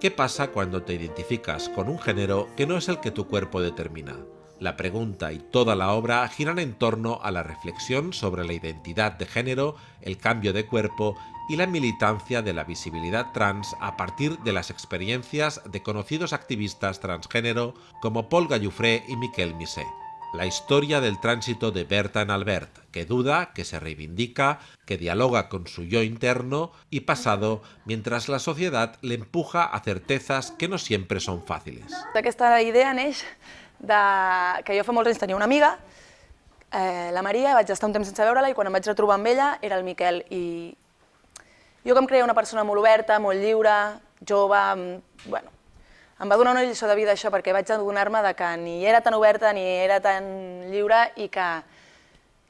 ¿Qué pasa cuando te identificas con un género que no es el que tu cuerpo determina? La pregunta y toda la obra giran en torno a la reflexión sobre la identidad de género, el cambio de cuerpo y la militancia de la visibilidad trans a partir de las experiencias de conocidos activistas transgénero como Paul Gallufré y Miquel Misé. la historia del tránsito de Berta en Albert, que duda, que se reivindica, que dialoga con su yo interno y pasado, mientras la sociedad le empuja a certezas que no siempre són fáciles. Aquesta idea neix de... que jo fa molts anys tenia una amiga, eh, la Maria, vaig estar un temps sense veure-la i quan em vaig retrobar amb ella era el Miquel i jo que em creia una persona molt oberta, molt lliure, jove, mm, bueno, em va donar una lliçó de vida això perquè vaig adonar-me que ni era tan oberta ni era tan lliure i que,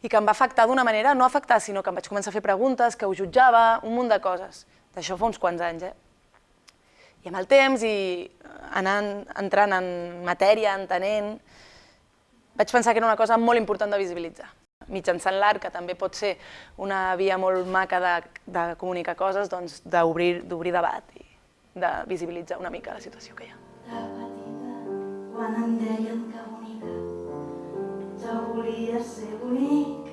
i que em va afectar d'una manera, no afectar, sinó que em vaig començar a fer preguntes, que ho jutjava, un munt de coses. D'això fa uns quants anys, eh? I amb el temps i anant, entrant en matèria, entenent, vaig pensar que era una cosa molt important de visibilitzar. Mitjançant l'art, que també pot ser una via molt maca de, de comunicar coses, doncs d'obrir debat i de visibilitzar una mica la situació que hi ha. La petita, quan em deien que bonica, jo volia ser bonica,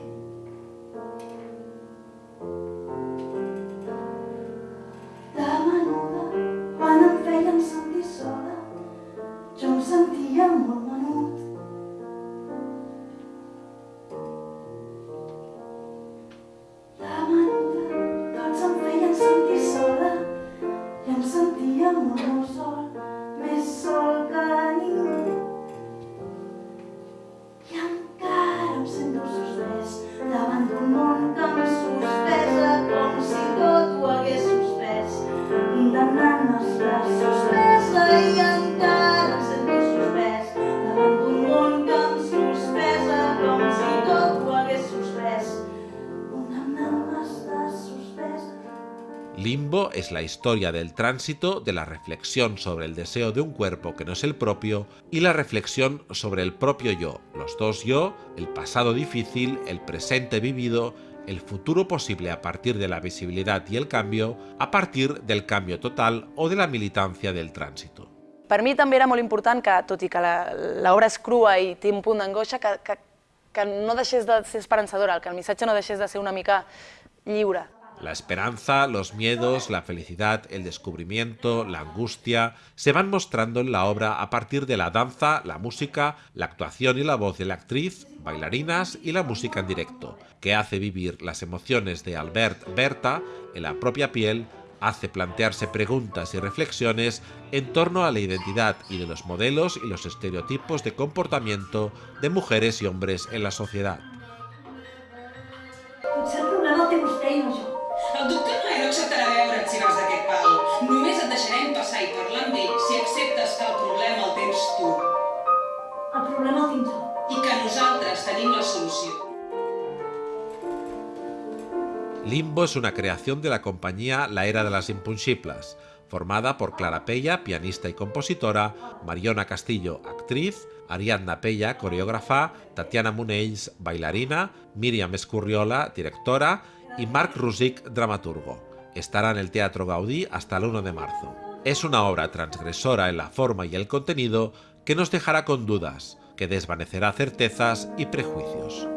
Limbo es la historia del tránsito, de la reflexión sobre el deseo de un cuerpo que no es el propio y la reflexión sobre el propio yo, los dos yo, el pasado difícil, el presente vivido el futuro posible a partir de la visibilidad y el cambio, a partir del cambio total o de la militancia del tránsito. Per mi també era molt important que, tot i que l'obra és crua i té un punt d'angoixa, que, que, que no deixés de ser esperançadora, que el missatge no deixés de ser una mica lliure. La esperanza, los miedos, la felicidad, el descubrimiento, la angustia, se van mostrando en la obra a partir de la danza, la música, la actuación y la voz de la actriz, bailarinas y la música en directo, que hace vivir las emociones de Albert Berta en la propia piel, hace plantearse preguntas y reflexiones en torno a la identidad y de los modelos y los estereotipos de comportamiento de mujeres y hombres en la sociedad. Limbo es una creación de la compañía La Era de las Impunchiplas, formada por Clara Pella, pianista y compositora, Mariona Castillo, actriz, Ariadna Pella, coreógrafa, Tatiana Munells, bailarina, Miriam Escurriola, directora, y Marc Ruzic, dramaturgo. Estará en el Teatro Gaudí hasta el 1 de marzo. Es una obra transgresora en la forma y el contenido que nos dejará con dudas, que desvanecerá certezas y prejuicios.